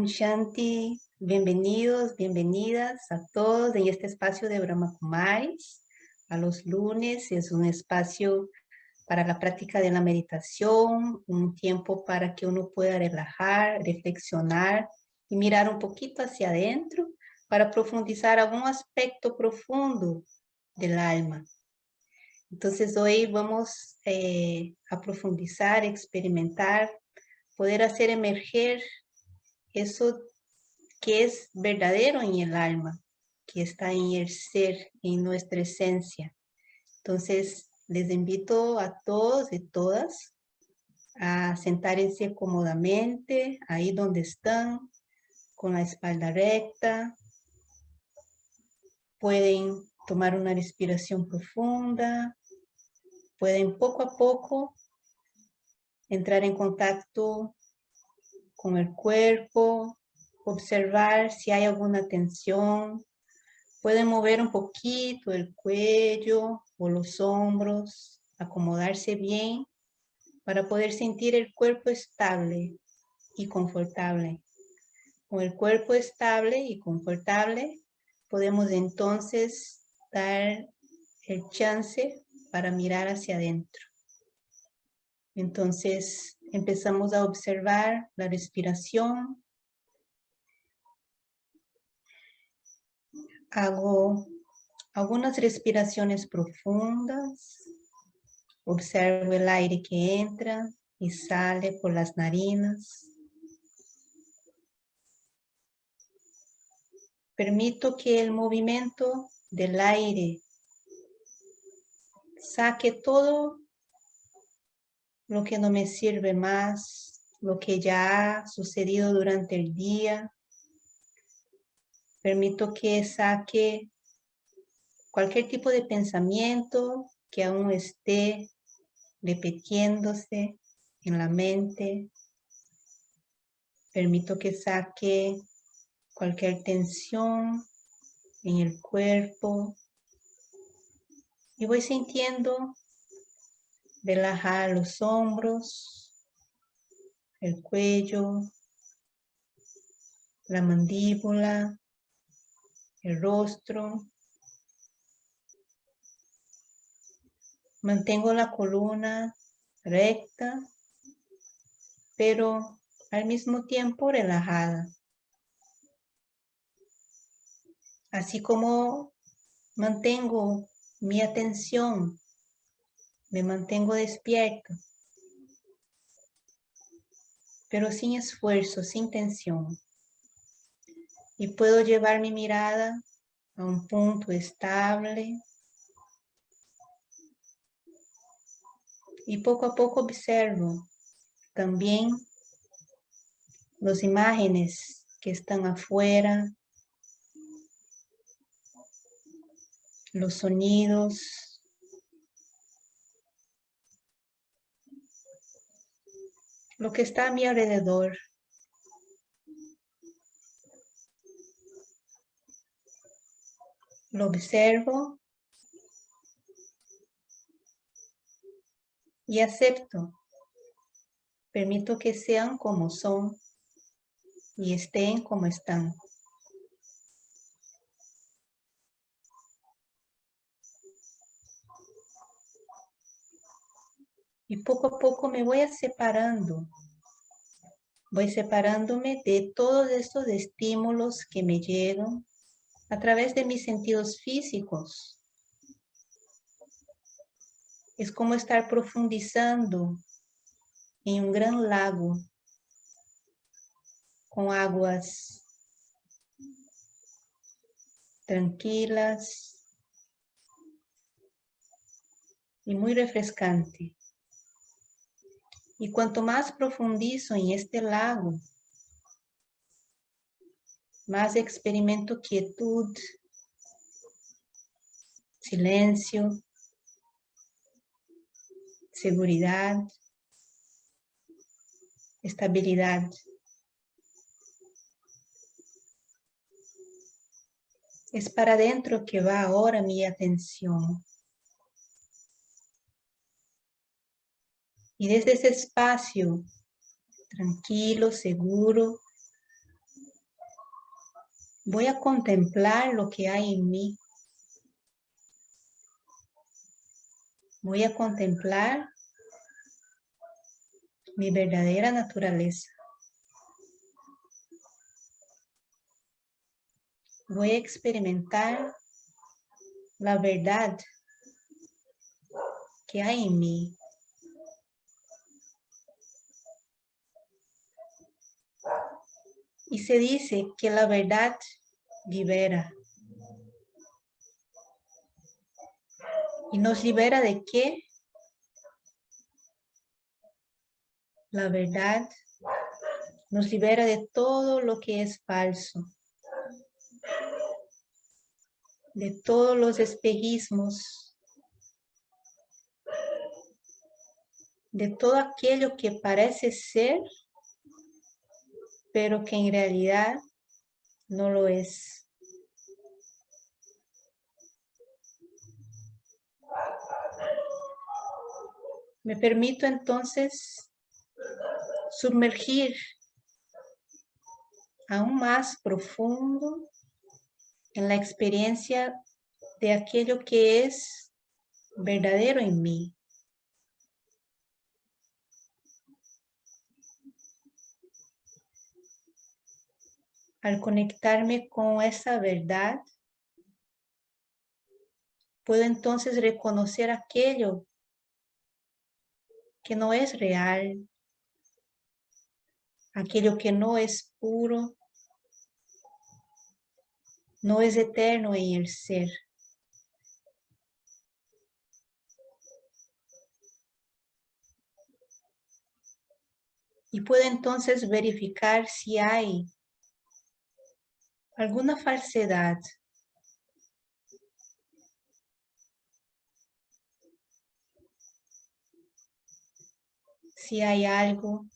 Om Shanti, bienvenidos, bienvenidas a todos en este espacio de Brahma Kumaris. A los lunes es un espacio para la práctica de la meditación, un tiempo para que uno pueda relajar, reflexionar y mirar un poquito hacia adentro para profundizar algún aspecto profundo del alma. Entonces hoy vamos eh, a profundizar, experimentar, poder hacer emerger eso que es verdadero en el alma, que está en el ser, en nuestra esencia. Entonces les invito a todos y todas a sentarse cómodamente ahí donde están, con la espalda recta. Pueden tomar una respiración profunda, pueden poco a poco entrar en contacto con el cuerpo, observar si hay alguna tensión. Pueden mover un poquito el cuello o los hombros, acomodarse bien para poder sentir el cuerpo estable y confortable. Con el cuerpo estable y confortable, podemos entonces dar el chance para mirar hacia adentro. Entonces empezamos a observar la respiración. Hago algunas respiraciones profundas. Observo el aire que entra y sale por las narinas. Permito que el movimiento del aire saque todo lo que no me sirve más, lo que ya ha sucedido durante el día. Permito que saque cualquier tipo de pensamiento que aún esté repitiéndose en la mente. Permito que saque cualquier tensión en el cuerpo, y voy sintiendo relajar los hombros, el cuello, la mandíbula, el rostro. Mantengo la columna recta, pero al mismo tiempo relajada. Así como mantengo mi atención, me mantengo despierto, pero sin esfuerzo, sin tensión. Y puedo llevar mi mirada a un punto estable y poco a poco observo también las imágenes que están afuera, los sonidos, lo que está a mi alrededor. Lo observo y acepto. Permito que sean como son y estén como están. Y poco a poco me voy separando. Voy separándome de todos estos estímulos que me llegan a través de mis sentidos físicos. Es como estar profundizando en un gran lago con aguas tranquilas y muy refrescante. Y cuanto más profundizo en este lago, más experimento quietud, silencio, seguridad, estabilidad. Es para adentro que va ahora mi atención. Y desde ese espacio tranquilo, seguro, Voy a contemplar lo que hay en mí. Voy a contemplar mi verdadera naturaleza. Voy a experimentar la verdad que hay en mí. Y se dice que la verdad libera. ¿Y nos libera de qué? La verdad nos libera de todo lo que es falso, de todos los espejismos, de todo aquello que parece ser, pero que en realidad no lo es. Me permito entonces sumergir aún más profundo en la experiencia de aquello que es verdadero en mí. Al conectarme con esa verdad, puedo entonces reconocer aquello que no es real, aquello que no es puro, no es eterno en el ser. Y puedo entonces verificar si hay alguna falsedad si hay algo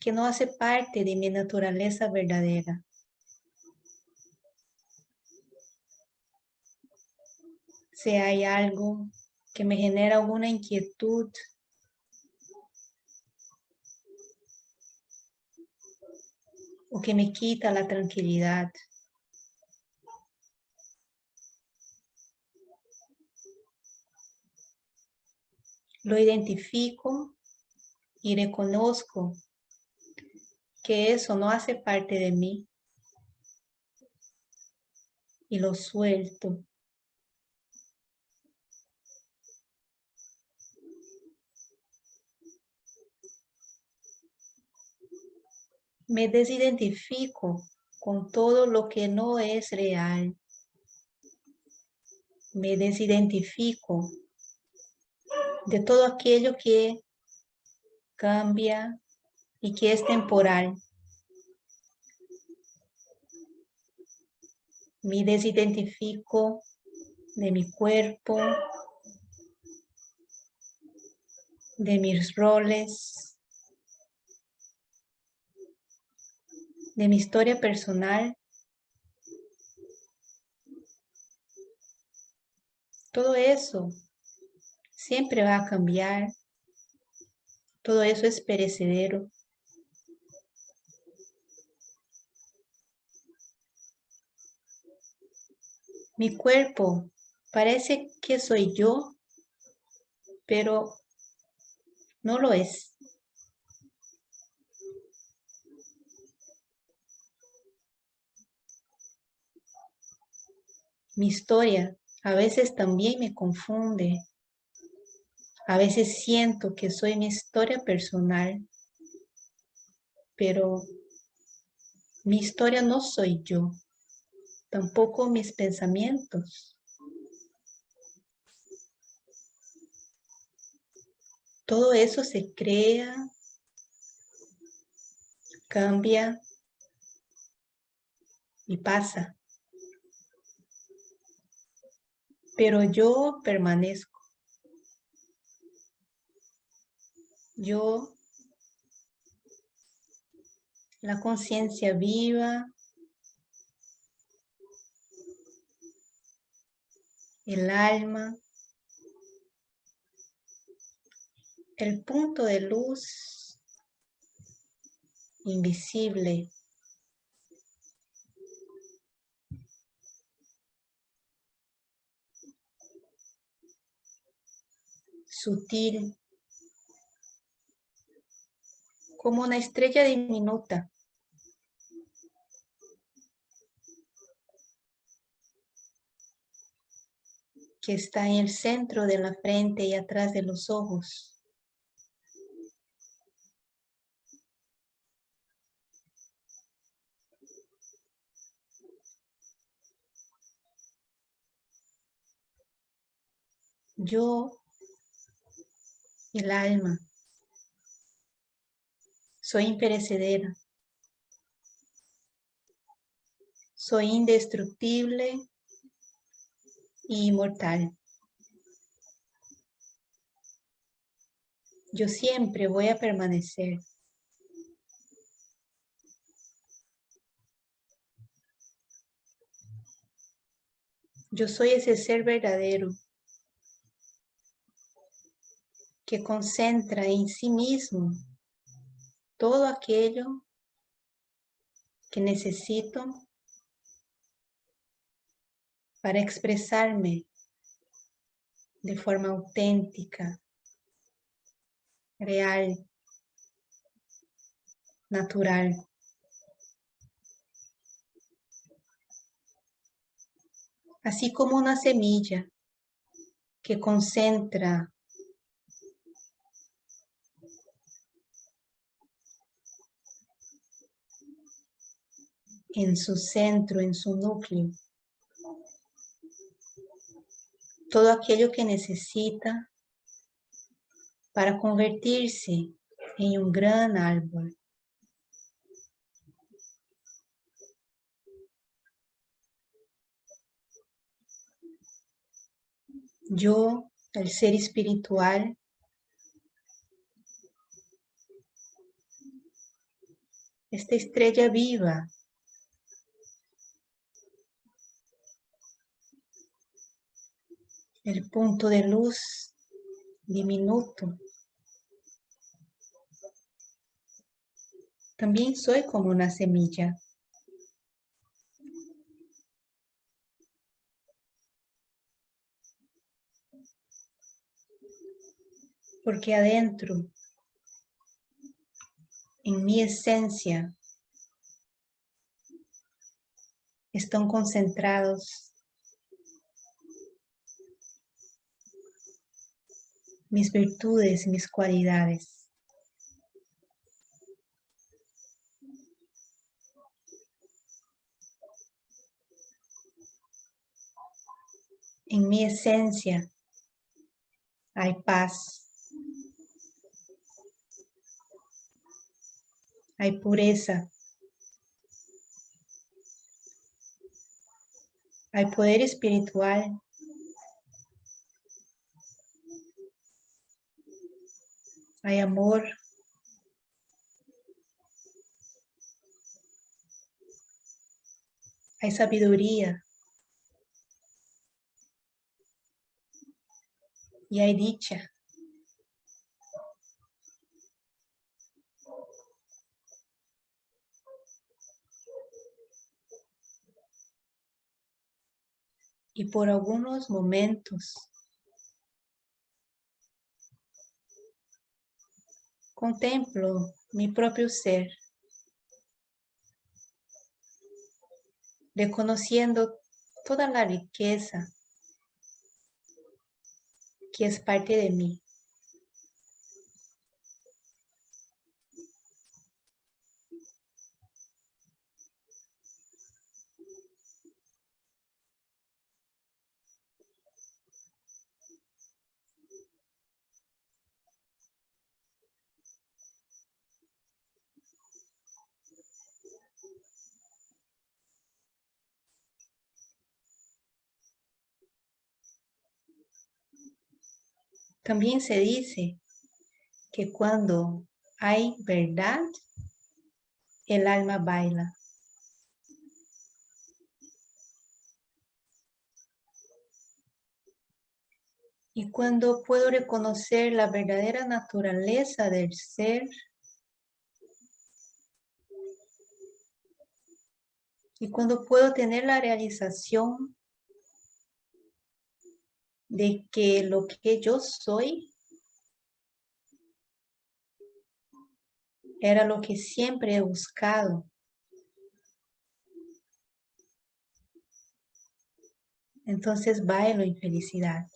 que no hace parte de mi naturaleza verdadera. Si hay algo que me genera alguna inquietud, o que me quita la tranquilidad. Lo identifico y reconozco que eso no hace parte de mí y lo suelto. Me desidentifico con todo lo que no es real. Me desidentifico de todo aquello que cambia y que es temporal. Me desidentifico de mi cuerpo, de mis roles, de mi historia personal. Todo eso siempre va a cambiar. Todo eso es perecedero. Mi cuerpo parece que soy yo, pero no lo es. Mi historia a veces también me confunde. A veces siento que soy mi historia personal, pero mi historia no soy yo, tampoco mis pensamientos. Todo eso se crea, cambia y pasa. Pero yo permanezco. yo, la conciencia viva, el alma, el punto de luz invisible sutil, como una estrella diminuta. que está en el centro de la frente y atrás de los ojos. Yo, el alma, soy imperecedera. Soy indestructible y inmortal. Yo siempre voy a permanecer. Yo soy ese ser verdadero que concentra en sí mismo todo aquello que necesito para expresarme de forma auténtica, real, natural. Así como una semilla que concentra en su centro, en su núcleo, todo aquello que necesita para convertirse en un gran árbol. Yo, el ser espiritual, esta estrella viva el punto de luz diminuto. También soy como una semilla. Porque adentro, en mi esencia, están concentrados mis virtudes mis cualidades. En mi esencia hay paz, hay pureza, hay poder espiritual hay amor. Hay sabiduría. Y hay dicha. Y por algunos momentos Contemplo mi propio ser, reconociendo toda la riqueza que es parte de mí. También se dice que cuando hay verdad, el alma baila. Y cuando puedo reconocer la verdadera naturaleza del ser, y cuando puedo tener la realización de que lo que yo soy era lo que siempre he buscado. Entonces bailo en felicidad.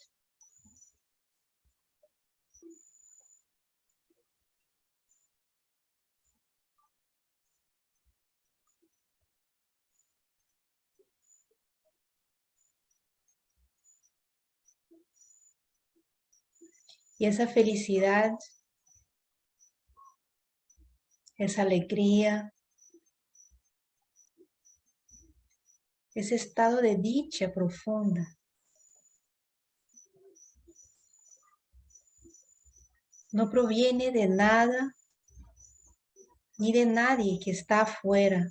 Y esa felicidad, esa alegría, ese estado de dicha profunda. No proviene de nada ni de nadie que está afuera.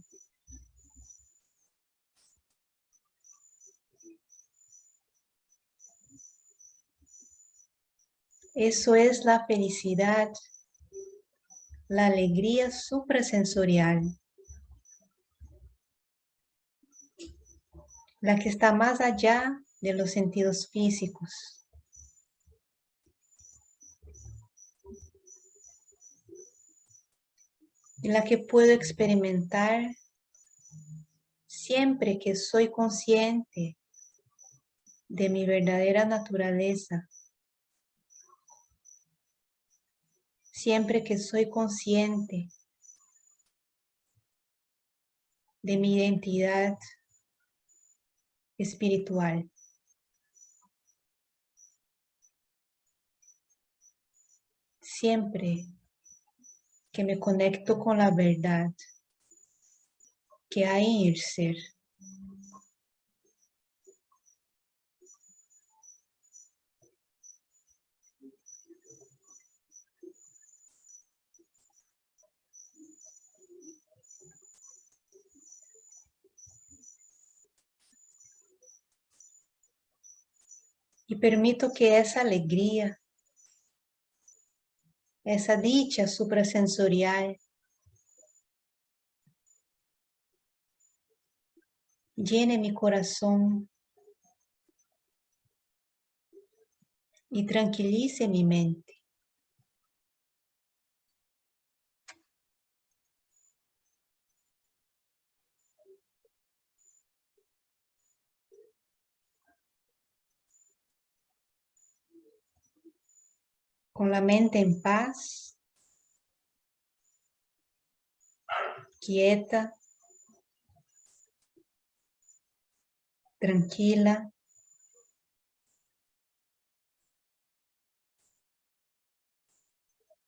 Eso es la felicidad, la alegría suprasensorial, la que está más allá de los sentidos físicos. Y la que puedo experimentar siempre que soy consciente de mi verdadera naturaleza siempre que soy consciente de mi identidad espiritual. Siempre que me conecto con la verdad que hay en el ser. Y permito que esa alegría, esa dicha suprasensorial llene mi corazón y tranquilice mi mente. Con la mente en paz, quieta, tranquila.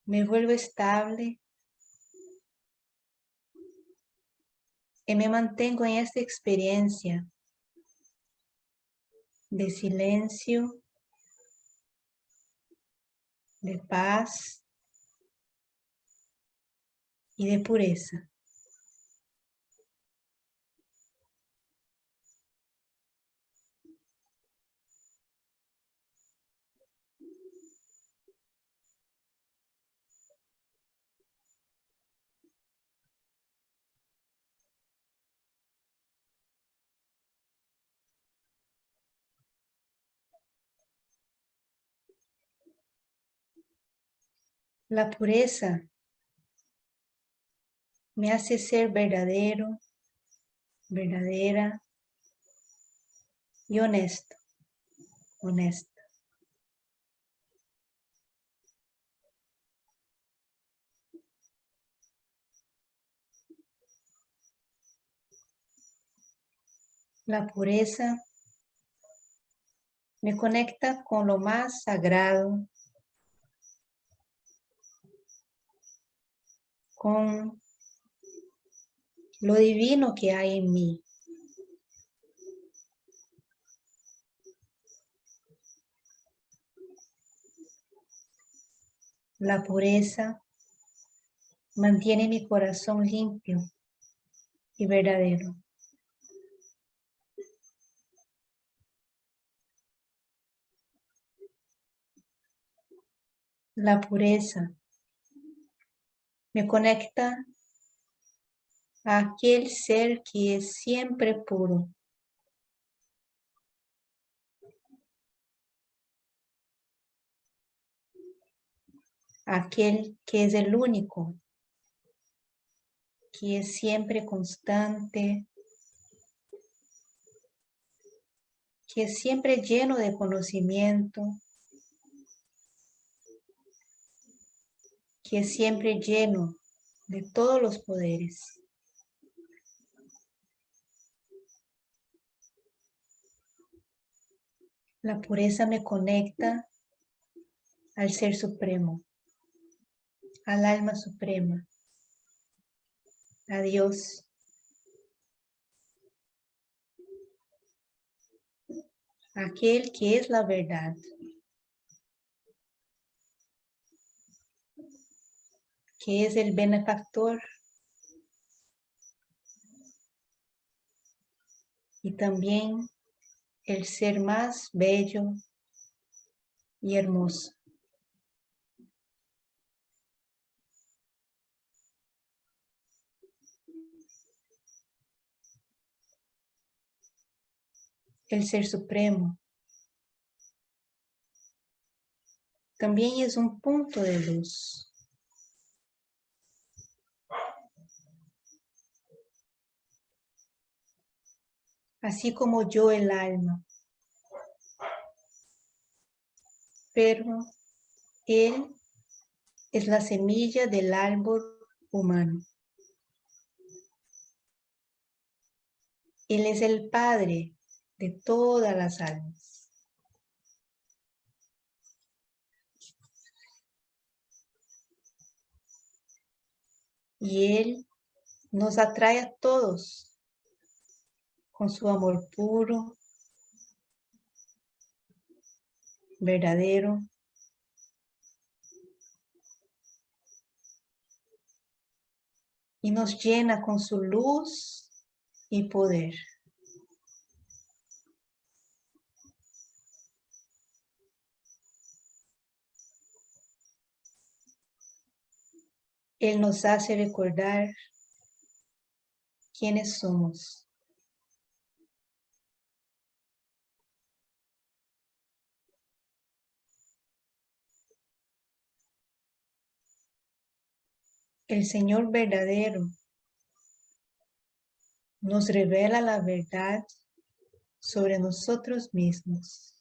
Me vuelvo estable y me mantengo en esta experiencia de silencio de paz y de pureza. La pureza me hace ser verdadero, verdadera y honesto, honesto. La pureza me conecta con lo más sagrado con lo divino que hay en mí. La pureza mantiene mi corazón limpio y verdadero. La pureza me conecta a aquel ser que es siempre puro. Aquel que es el único que es siempre constante, que es siempre lleno de conocimiento, que es siempre lleno de todos los poderes. La pureza me conecta al Ser Supremo, al Alma Suprema, a Dios. Aquel que es la verdad. Que es el benefactor. Y también el ser más bello y hermoso. El Ser Supremo también es un punto de luz. Así como yo el alma. Pero Él es la semilla del árbol humano. Él es el Padre de todas las almas. Y Él nos atrae a todos con su amor puro, verdadero. Y nos llena con su luz y poder. Él nos hace recordar quiénes somos. El Señor verdadero nos revela la verdad sobre nosotros mismos.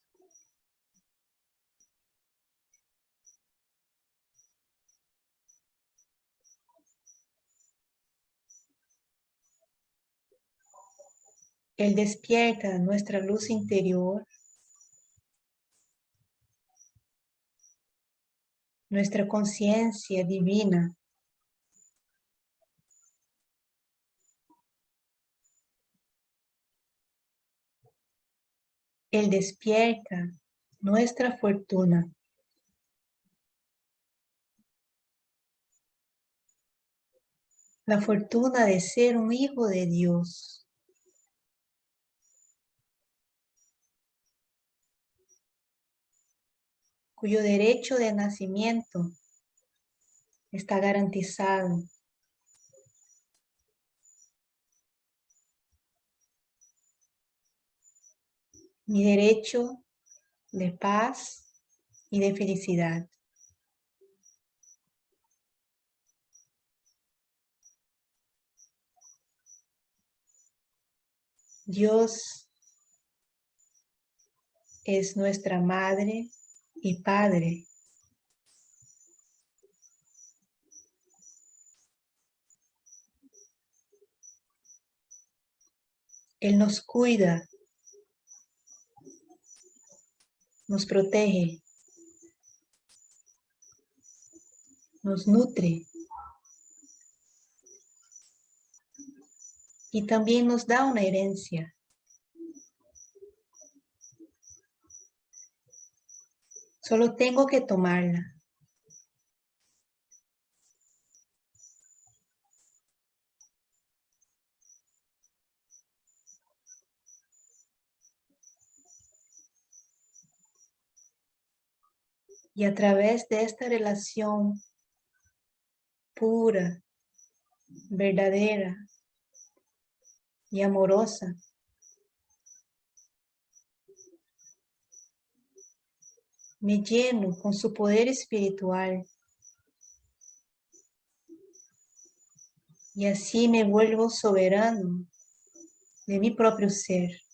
Él despierta nuestra luz interior, nuestra conciencia divina Él despierta nuestra fortuna. La fortuna de ser un hijo de Dios. cuyo derecho de nacimiento está garantizado mi derecho de paz y de felicidad. Dios es nuestra madre y padre. Él nos cuida nos protege, nos nutre y también nos da una herencia. Solo tengo que tomarla. Y a través de esta relación pura, verdadera y amorosa, me lleno con su poder espiritual. Y así me vuelvo soberano de mi propio ser.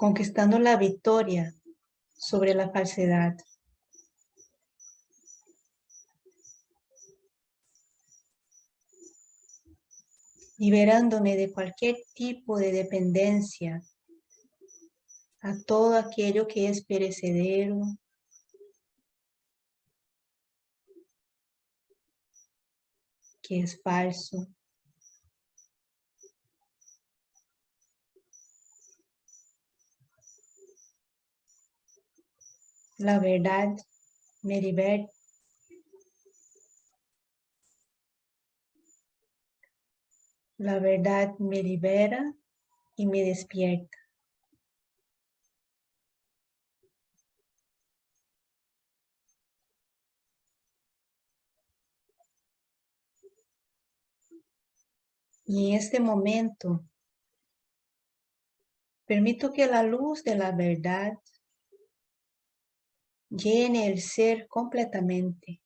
Conquistando la victoria sobre la falsedad. liberándome de cualquier tipo de dependencia a todo aquello que es perecedero, que es falso. La verdad me liberta La verdad me libera y me despierta. Y en este momento, permito que la luz de la verdad llene el ser completamente.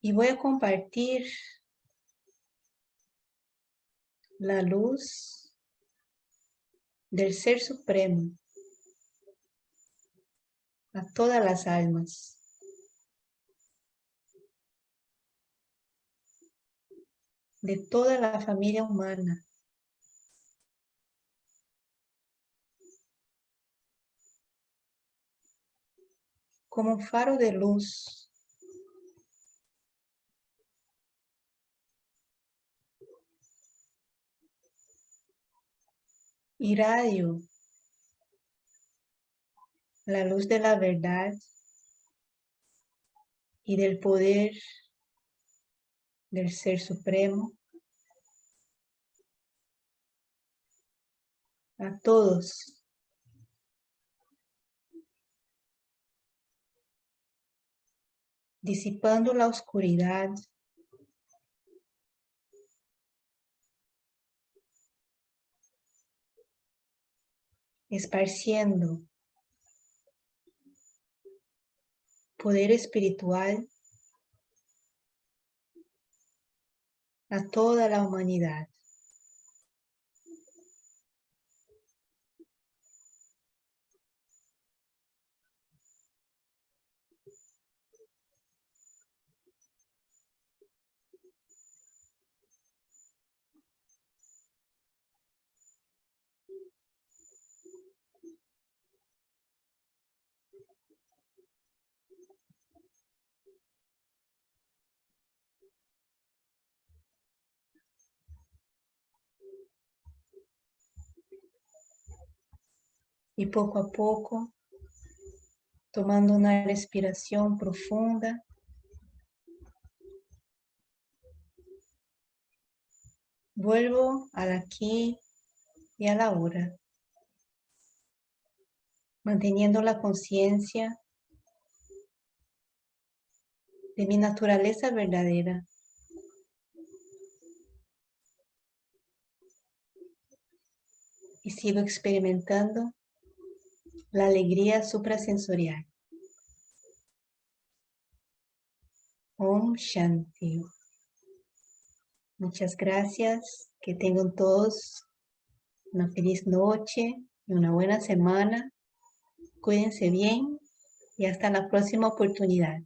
Y voy a compartir la luz del Ser Supremo a todas las almas. De toda la familia humana. Como un faro de luz. Irradio la luz de la verdad y del poder del Ser Supremo a todos. Disipando la oscuridad esparciendo poder espiritual a toda la humanidad. Y poco a poco, tomando una respiración profunda, vuelvo al aquí y a la hora, manteniendo la conciencia de mi naturaleza verdadera. Y sigo experimentando la alegría suprasensorial. Om Shanti. Muchas gracias. Que tengan todos una feliz noche y una buena semana. Cuídense bien y hasta la próxima oportunidad.